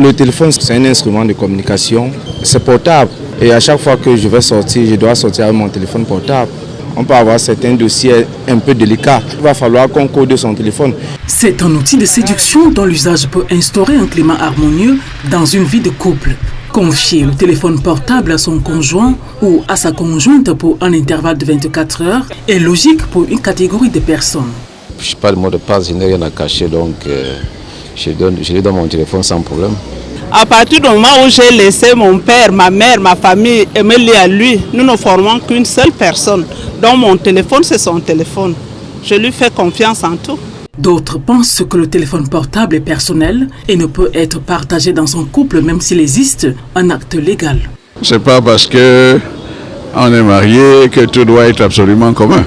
le téléphone, c'est un instrument de communication. C'est portable. Et à chaque fois que je vais sortir, je dois sortir avec mon téléphone portable. On peut avoir certains dossiers un peu délicats. Il va falloir qu'on code son téléphone. C'est un outil de séduction dont l'usage peut instaurer un climat harmonieux dans une vie de couple. Confier le téléphone portable à son conjoint ou à sa conjointe pour un intervalle de 24 heures est logique pour une catégorie de personnes. Je n'ai pas le mot de passe, je n'ai rien à cacher, donc euh, je, donne, je lui donne mon téléphone sans problème. À partir du moment où j'ai laissé mon père, ma mère, ma famille et me lier à lui, nous ne formons qu'une seule personne. Donc mon téléphone, c'est son téléphone. Je lui fais confiance en tout. D'autres pensent que le téléphone portable est personnel et ne peut être partagé dans son couple même s'il existe un acte légal. C'est pas parce que on est marié que tout doit être absolument commun.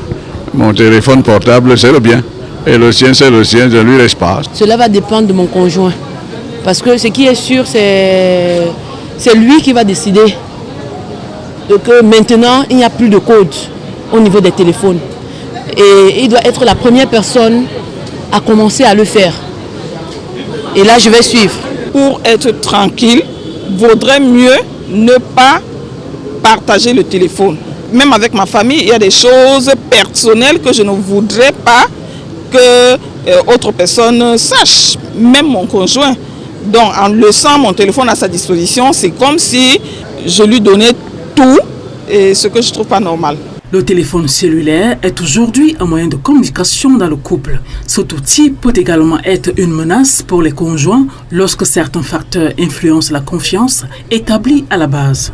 Mon téléphone portable, c'est le bien. Et le sien, c'est le sien, je lui laisse pas. Cela va dépendre de mon conjoint. Parce que ce qui est sûr, c'est lui qui va décider que maintenant, il n'y a plus de code au niveau des téléphones. Et il doit être la première personne à commencer à le faire. Et là, je vais suivre. Pour être tranquille, vaudrait mieux ne pas partager le téléphone. Même avec ma famille, il y a des choses personnelles que je ne voudrais pas que euh, autre personne sache, même mon conjoint. Donc en laissant mon téléphone à sa disposition, c'est comme si je lui donnais tout et ce que je trouve pas normal. Le téléphone cellulaire est aujourd'hui un moyen de communication dans le couple. Cet outil peut également être une menace pour les conjoints lorsque certains facteurs influencent la confiance établie à la base.